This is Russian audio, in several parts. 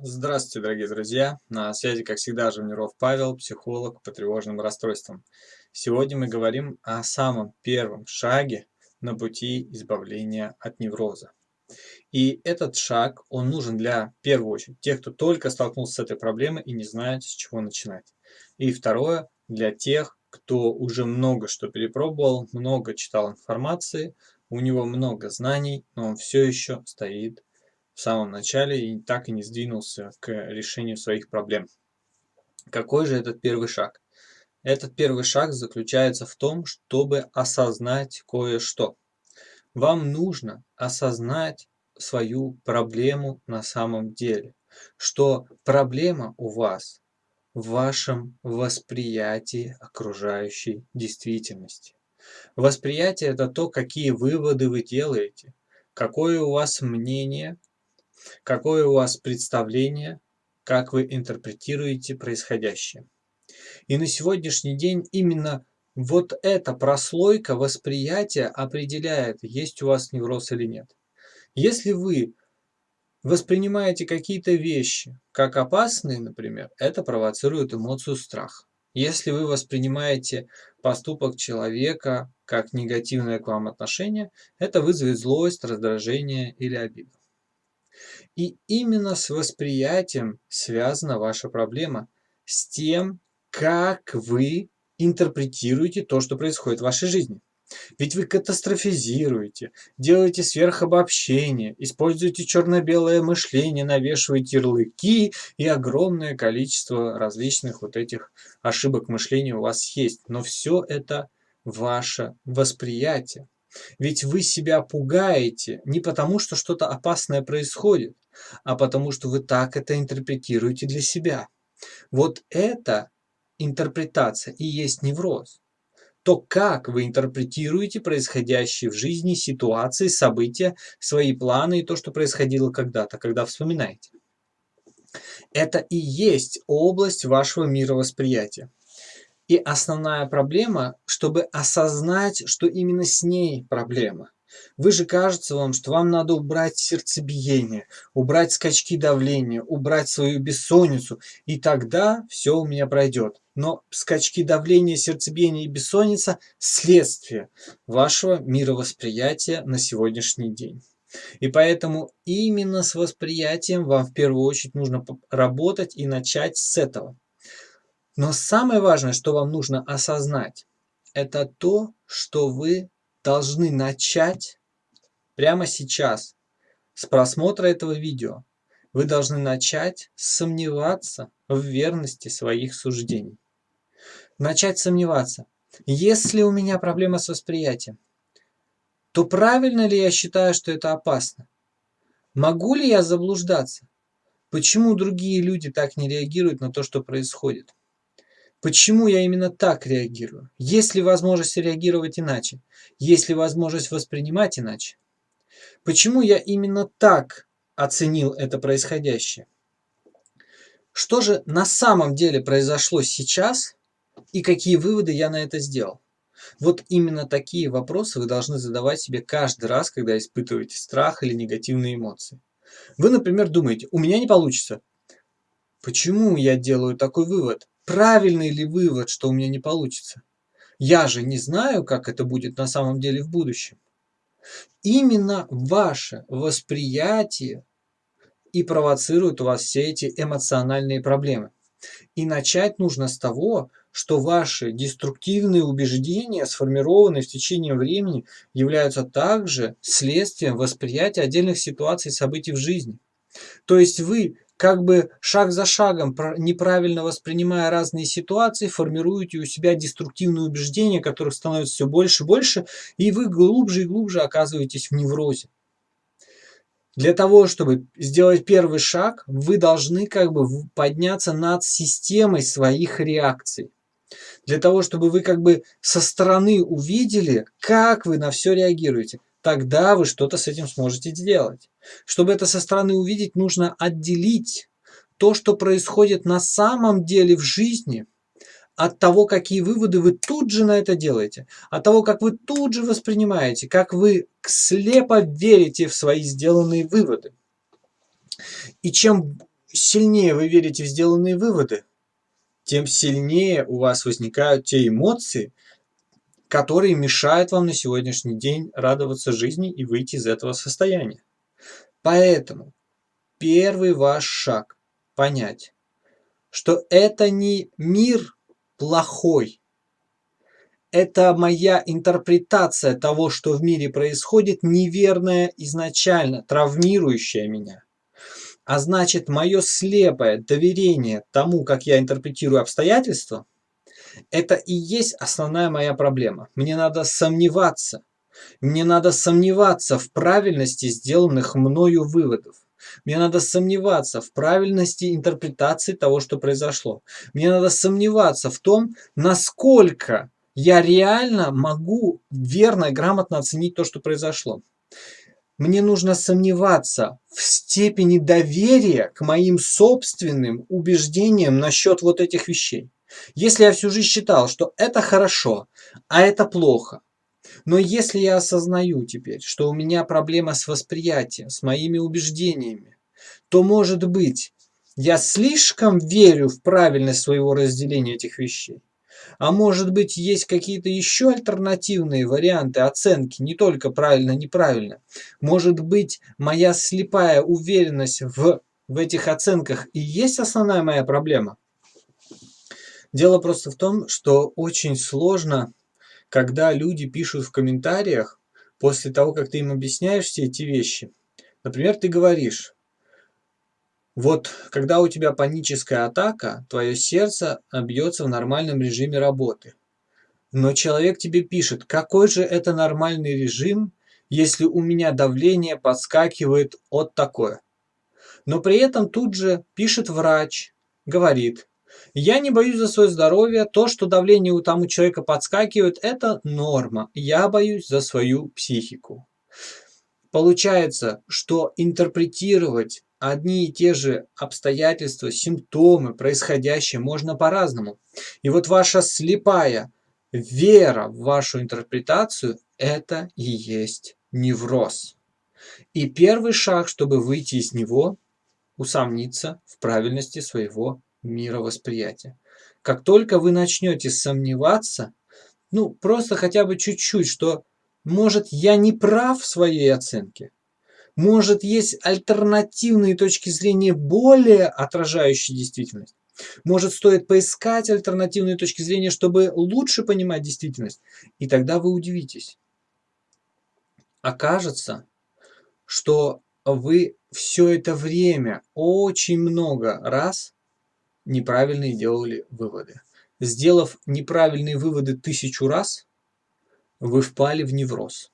Здравствуйте, дорогие друзья! На связи, как всегда, Живниров Павел, психолог по тревожным расстройствам. Сегодня мы говорим о самом первом шаге на пути избавления от невроза. И этот шаг, он нужен для, в первую очередь, тех, кто только столкнулся с этой проблемой и не знает, с чего начинать. И второе, для тех, кто уже много что перепробовал, много читал информации, у него много знаний, но он все еще стоит в самом начале и так и не сдвинулся к решению своих проблем. Какой же этот первый шаг? Этот первый шаг заключается в том, чтобы осознать кое-что. Вам нужно осознать свою проблему на самом деле, что проблема у вас в вашем восприятии окружающей действительности. Восприятие – это то, какие выводы вы делаете, какое у вас мнение Какое у вас представление, как вы интерпретируете происходящее? И на сегодняшний день именно вот эта прослойка восприятия определяет, есть у вас невроз или нет. Если вы воспринимаете какие-то вещи как опасные, например, это провоцирует эмоцию страха. Если вы воспринимаете поступок человека как негативное к вам отношение, это вызовет злость, раздражение или обиду. И именно с восприятием связана ваша проблема, с тем, как вы интерпретируете то, что происходит в вашей жизни. Ведь вы катастрофизируете, делаете сверхобобщение, используете черно-белое мышление, навешиваете ярлыки и огромное количество различных вот этих ошибок мышления у вас есть. Но все это ваше восприятие. Ведь вы себя пугаете не потому, что что-то опасное происходит, а потому что вы так это интерпретируете для себя. Вот эта интерпретация и есть невроз. То, как вы интерпретируете происходящие в жизни ситуации, события, свои планы и то, что происходило когда-то, когда вспоминаете. Это и есть область вашего мировосприятия. И основная проблема, чтобы осознать, что именно с ней проблема. Вы же кажется вам, что вам надо убрать сердцебиение, убрать скачки давления, убрать свою бессонницу, и тогда все у меня пройдет. Но скачки давления, сердцебиение и бессонница – следствие вашего мировосприятия на сегодняшний день. И поэтому именно с восприятием вам в первую очередь нужно работать и начать с этого. Но самое важное, что вам нужно осознать, это то, что вы должны начать прямо сейчас с просмотра этого видео. Вы должны начать сомневаться в верности своих суждений. Начать сомневаться. Если у меня проблема с восприятием, то правильно ли я считаю, что это опасно? Могу ли я заблуждаться? Почему другие люди так не реагируют на то, что происходит? Почему я именно так реагирую? Есть ли возможность реагировать иначе? Есть ли возможность воспринимать иначе? Почему я именно так оценил это происходящее? Что же на самом деле произошло сейчас и какие выводы я на это сделал? Вот именно такие вопросы вы должны задавать себе каждый раз, когда испытываете страх или негативные эмоции. Вы, например, думаете, у меня не получится. Почему я делаю такой вывод? Правильный ли вывод, что у меня не получится? Я же не знаю, как это будет на самом деле в будущем. Именно ваше восприятие и провоцирует у вас все эти эмоциональные проблемы. И начать нужно с того, что ваши деструктивные убеждения, сформированные в течение времени, являются также следствием восприятия отдельных ситуаций и событий в жизни. То есть вы как бы шаг за шагом, неправильно воспринимая разные ситуации, формируете у себя деструктивные убеждения, которых становится все больше и больше, и вы глубже и глубже оказываетесь в неврозе. Для того, чтобы сделать первый шаг, вы должны как бы подняться над системой своих реакций. Для того, чтобы вы как бы со стороны увидели, как вы на все реагируете тогда вы что-то с этим сможете сделать. Чтобы это со стороны увидеть, нужно отделить то, что происходит на самом деле в жизни, от того, какие выводы вы тут же на это делаете, от того, как вы тут же воспринимаете, как вы слепо верите в свои сделанные выводы. И чем сильнее вы верите в сделанные выводы, тем сильнее у вас возникают те эмоции, которые мешают вам на сегодняшний день радоваться жизни и выйти из этого состояния. Поэтому первый ваш шаг – понять, что это не мир плохой, это моя интерпретация того, что в мире происходит, неверная изначально, травмирующая меня. А значит, мое слепое доверие тому, как я интерпретирую обстоятельства, это и есть основная моя проблема. Мне надо сомневаться. Мне надо сомневаться в правильности сделанных мною выводов. Мне надо сомневаться в правильности интерпретации того, что произошло. Мне надо сомневаться в том, насколько я реально могу верно и грамотно оценить то, что произошло. Мне нужно сомневаться в степени доверия к моим собственным убеждениям насчет вот этих вещей. Если я всю жизнь считал, что это хорошо, а это плохо, но если я осознаю теперь, что у меня проблема с восприятием, с моими убеждениями, то, может быть, я слишком верю в правильность своего разделения этих вещей. А может быть, есть какие-то еще альтернативные варианты оценки, не только правильно-неправильно. Может быть, моя слепая уверенность в, в этих оценках и есть основная моя проблема? Дело просто в том, что очень сложно, когда люди пишут в комментариях, после того, как ты им объясняешь все эти вещи. Например, ты говоришь, вот когда у тебя паническая атака, твое сердце бьется в нормальном режиме работы. Но человек тебе пишет, какой же это нормальный режим, если у меня давление подскакивает от такое. Но при этом тут же пишет врач, говорит, я не боюсь за свое здоровье, то, что давление у там у человека подскакивает, это норма, я боюсь за свою психику. Получается, что интерпретировать одни и те же обстоятельства, симптомы, происходящее можно по-разному. И вот ваша слепая вера в вашу интерпретацию – это и есть невроз. И первый шаг, чтобы выйти из него – усомниться в правильности своего мировосприятия. Как только вы начнете сомневаться, ну просто хотя бы чуть-чуть, что может я не прав в своей оценке, может, есть альтернативные точки зрения, более отражающие действительность? Может, стоит поискать альтернативные точки зрения, чтобы лучше понимать действительность? И тогда вы удивитесь. Окажется, что вы все это время очень много раз неправильные делали выводы. Сделав неправильные выводы тысячу раз, вы впали в невроз.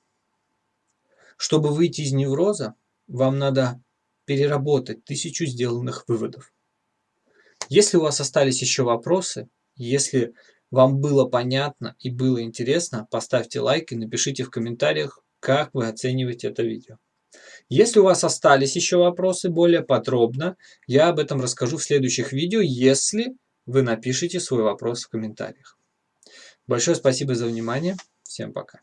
Чтобы выйти из невроза, вам надо переработать тысячу сделанных выводов. Если у вас остались еще вопросы, если вам было понятно и было интересно, поставьте лайк и напишите в комментариях, как вы оцениваете это видео. Если у вас остались еще вопросы более подробно, я об этом расскажу в следующих видео, если вы напишите свой вопрос в комментариях. Большое спасибо за внимание. Всем пока.